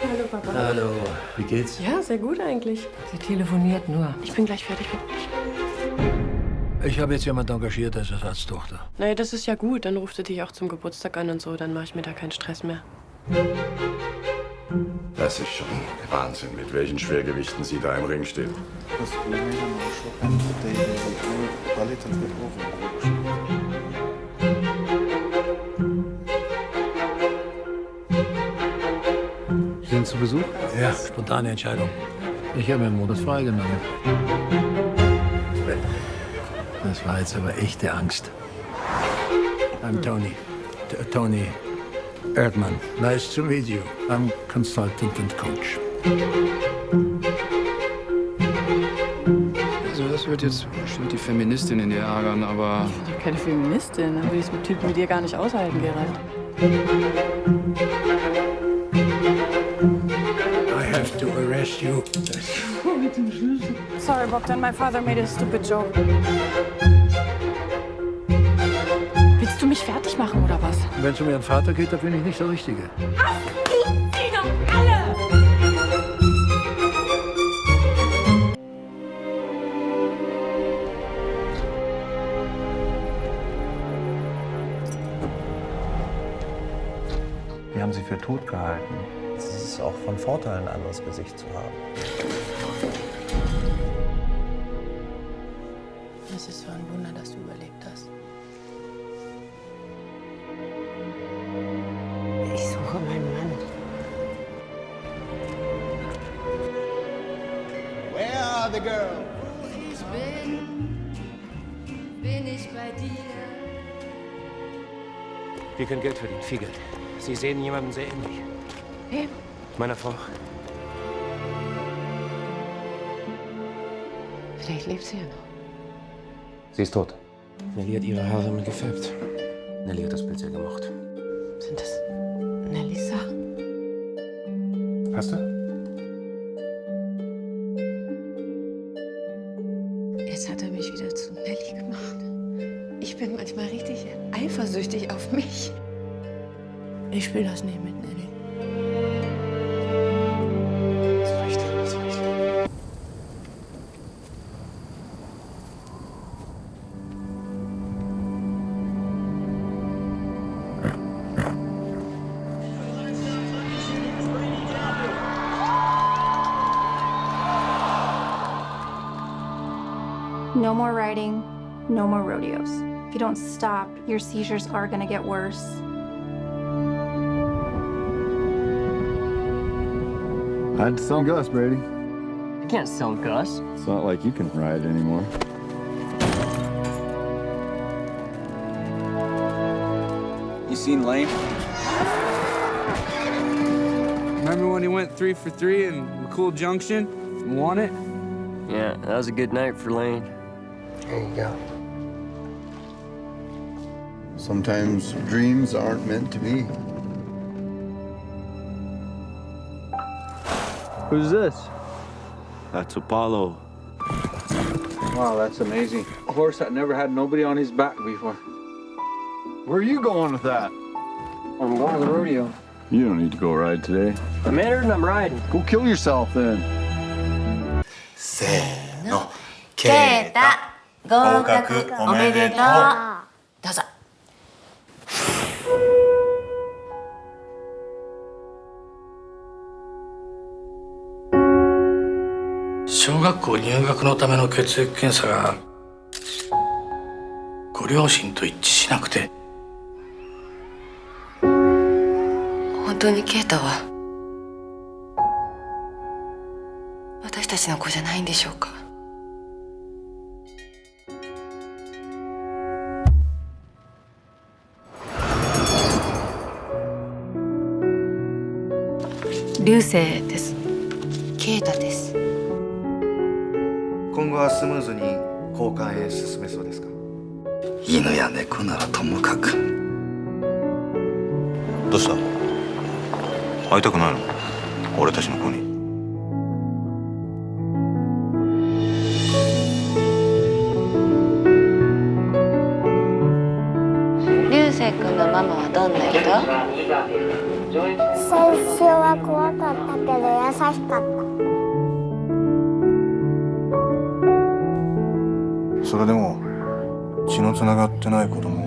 Hallo, Papa. Hallo, wie geht's? Ja, sehr gut eigentlich. Sie telefoniert nur. Ich bin gleich fertig mit euch. Ich habe jetzt jemanden engagiert als Ersatztochter. Naja, das ist ja gut. Dann ruft sie dich auch zum Geburtstag an und so. Dann mache ich mir da keinen Stress mehr. Das ist schon Wahnsinn, mit welchen Schwergewichten sie da im Ring steht. Sie sind zu Besuch? Ja, spontane Entscheidung. Ich habe mir einen Monat freigenommen. Das war jetzt aber echte Angst. I'm Tony. T Tony Erdmann. Nice to meet you. I'm consultant and coach. Also das wird jetzt bestimmt die Feministin in dir ärgern, aber Ich bin doch keine Feministin. Dann würde ich es mit Typen wie dir gar nicht aushalten, Gerald. To arrest you. Sorry, Bogdan. My father made a stupid joke. Willst du mich fertig machen oder was? Wenn es um Ihren Vater geht, da bin ich nicht der Richtige. Die haben sie für tot gehalten. Es ist auch von Vorteil, ein anderes Gesicht zu haben. Es ist so ein Wunder, dass du überlebt hast. Ich suche meinen Mann. Ich bin, bin ich bei dir. Wir können Geld verdienen, viel Geld. Sie sehen jemanden sehr ähnlich. Wem? Meiner Frau. Vielleicht lebt sie ja noch. Sie ist tot. Nelly hat ihre Haare mir gefärbt. Nelly hat das Bild sehr gemocht. Sind das Nellys Sachen? Hast du? Spiele das nicht. No more riding, no more rodeos. If you don't stop, your seizures are gonna get worse. Had to sell Gus, Brady. You can't sell Gus. It's not like you can ride anymore. you seen Lane? Remember when he went three for three in McCool Junction and won it? Yeah, that was a good night for Lane. There you go. Sometimes dreams aren't meant to be. Who's this? That's Apollo. Wow, that's amazing. A horse that never had nobody on his back before. Where are you going with that? I'm going to the rodeo. You don't need to go ride today. I'm entered and I'm riding. Go kill yourself then. せーの。ケータ、合格おめでとう。どう 小学校入学のための血液検査がご両親と一致しなくて。本当にケイタは私たちの子じゃないんでしょうか。流星です。ケイタです今後はスムーズに交換へ進めそうですか？犬や猫ならともかく。どうした？会いたくないの？俺たちの子に？流星君のママはどんな人？先週は怖かったけど優しかったそれでも血のつながってない子供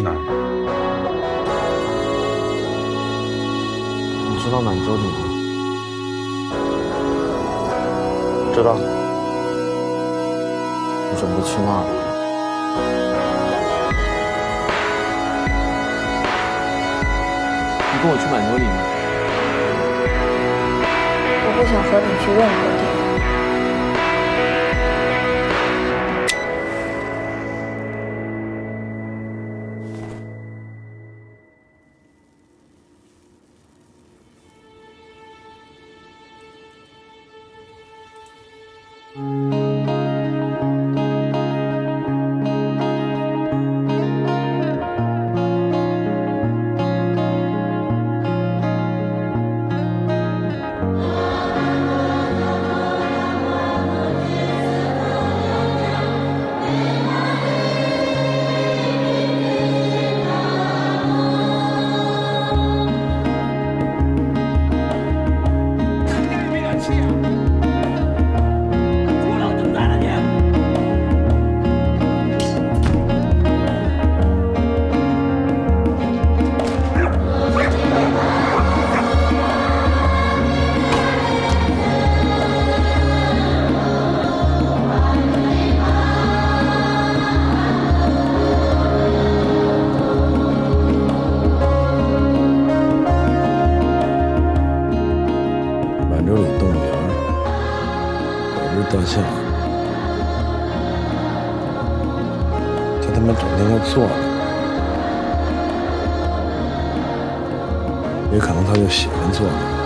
去哪儿？你知道满洲里吗？知道。我准备去那里。你跟我去满洲里吗？我不想和你去任何地方。有只大象，它他妈整天就坐着，也可能他就喜欢坐着。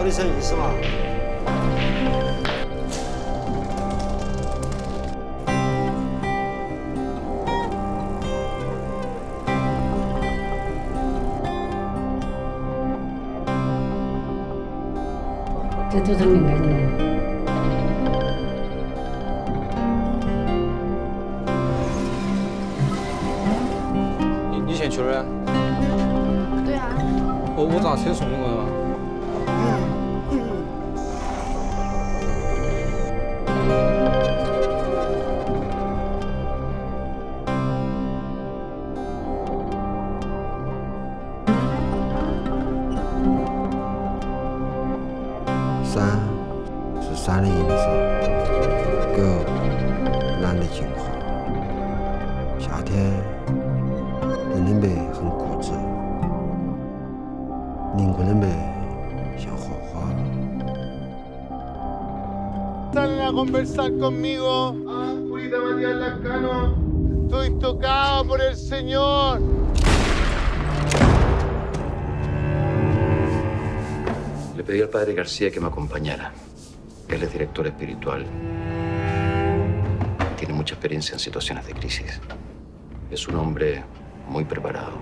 到底什么意思嘛？这就是应该的？你你先去哪儿？对啊。我我咋车送你过来嘛？山是山的影子，狗懒得进化。夏天，人的美很固执，灵魂的美 a conversar conmigo? Ah, Purita Matías Lascano. Estoy tocado por el Señor. Le pedí al padre García que me acompañara. Él es director espiritual. Tiene mucha experiencia en situaciones de crisis. Es un hombre muy preparado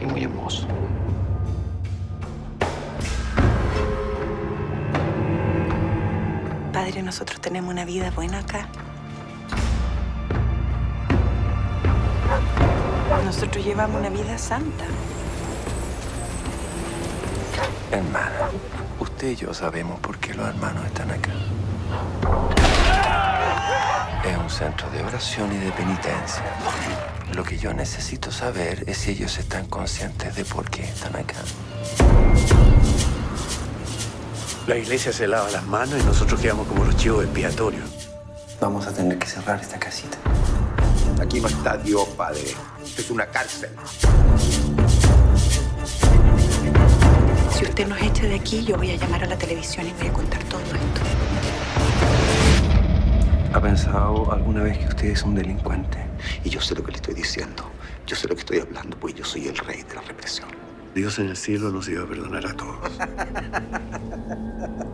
y muy hermoso. Nosotros tenemos una vida buena acá. Nosotros llevamos una vida santa. Hermana, usted y yo sabemos por qué los hermanos están acá. Es un centro de oración y de penitencia. Lo que yo necesito saber es si ellos están conscientes de por qué están acá. La iglesia se lava las manos y nosotros quedamos como los chivos expiatorios. Vamos a tener que cerrar esta casita. Aquí no está Dios, padre. Es una cárcel. Si usted nos echa de aquí, yo voy a llamar a la televisión y voy a contar todo esto. ¿Ha pensado alguna vez que usted es un delincuente? Y yo sé lo que le estoy diciendo. Yo sé lo que estoy hablando, pues yo soy el rey de la represión. Dios en el cielo nos iba a perdonar a todos.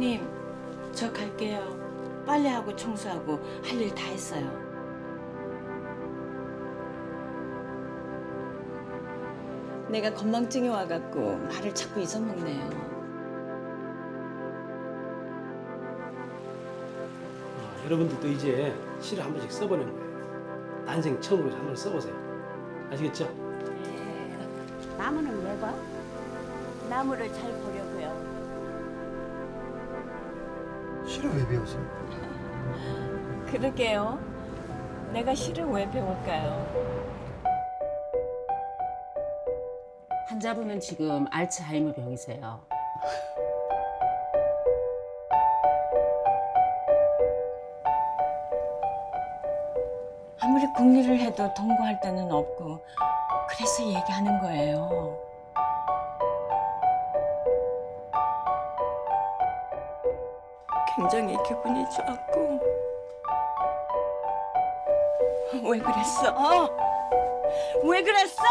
사장님, 저 갈게요. 빨래하고 청소하고 할 일 다 했어요. 내가 건망증이 와갖고 말을 자꾸 잊어먹네요. 여러분들도 이제 시를 한 번씩 써보는 거예요. 난생 처음으로 한 번 써보세요. 아시겠죠? 나무는 왜 봐? 나무를 잘 보려고요. 시를 왜 배우세요? 그러게요. 내가 시를 왜 배울까요? 환자분은 지금 알츠하이머 병이세요. 아무리 궁리를 해도 동거할 데는 없고 그래서 얘기하는 거예요. 굉장히 기분이 좋았고 왜 그랬어? 왜 그랬어?